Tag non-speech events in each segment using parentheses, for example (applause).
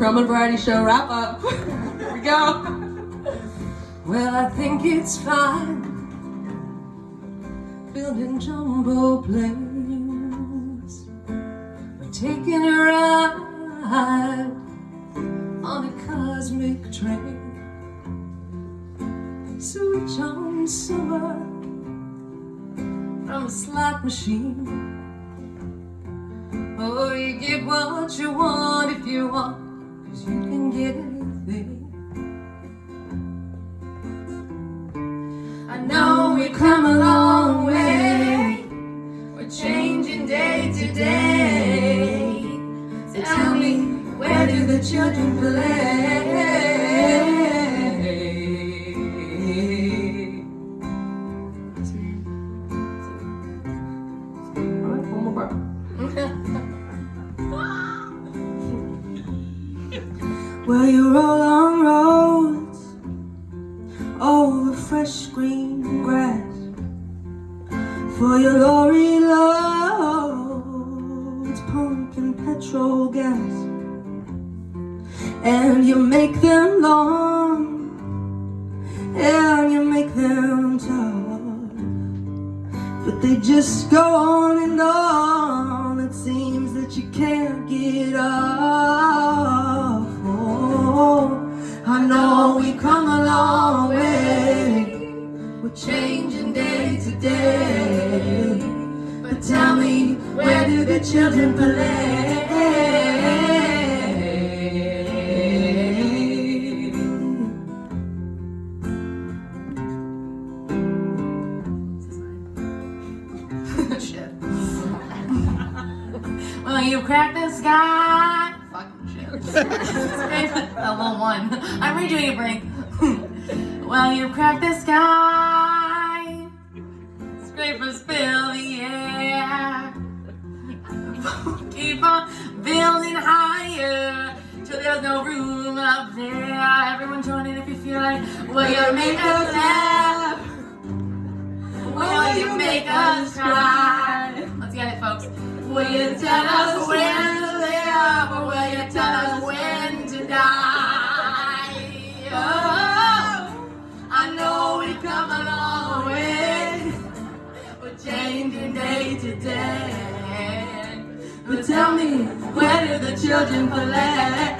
Crumb Variety Show wrap up. (laughs) Here we go. Well, I think it's fine building jumbo planes. We're taking a ride on a cosmic train. Switch on summer from a slot machine. Oh, you get what you want if you want, cause you can get anything. I know we've come a long way, we're changing day to day. So tell me, where do the children play? Well, you roll on roads over fresh green grass for your lorry loads pumping petrol gas, and you make them long and you make them tough, but they just go on and on. It seems that you can't get off. I know we've come a long way. We're changing day to day. But tell me, where do the children play? (laughs) (laughs) Well, you cracked the sky. (laughs) Little one. I'm redoing a break. (laughs) well, you cracked the sky. Scrapers fill the air. Keep on building higher till there's no room up there. Everyone join in if you feel like. Will you make us laugh? Will you make us cry? Let's get it, folks. Will you tell us when tell us when to die? Oh, I know we've come a long way. We're changing day to day. But tell me, where do the children play?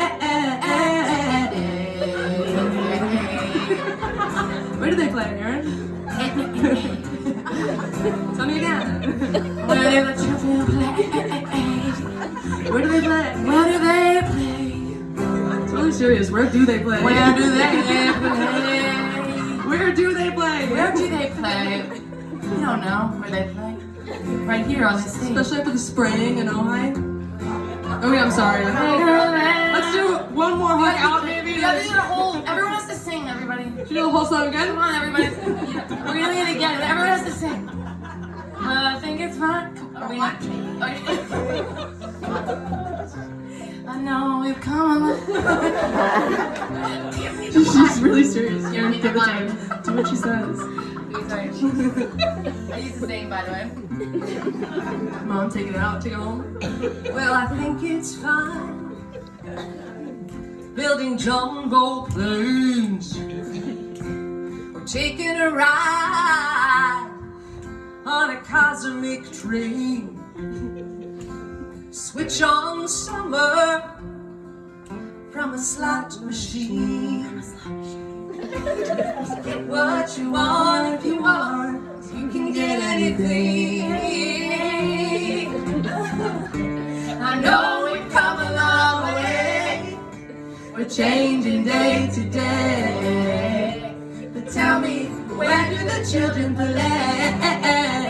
Where do they play, Aaron? (laughs) Tell me again. Where do the children play? Where do they play? Serious. Where do they play? Where do they (laughs) play? Where do they play? Where do they play? We don't know where they play. Right here on this stage. Especially after the spraying in Ojai. Oh yeah, I'm sorry. Let's do one more hug out, maybe. Yeah, this is a whole. Everyone has to sing. Everybody. Should we do the whole song again? Come on, everybody. We're gonna do it again. Everyone has to sing. Well, I think it's fun. Are we not? Okay. (laughs) I know we've come. (laughs) She's really serious. You You don't need to the time. Do what she says. I use the sing, by the way. Mom, take it out. Take it home. Well, I think it's fine. Building jumbo planes. We're taking a ride on a cosmic train. Switch on summer from a slot machine. Get what you want if you want. You can get anything. I know we've come a long way. We're changing day to day. But tell me, where do the children play?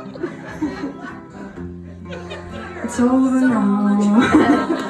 It's over now.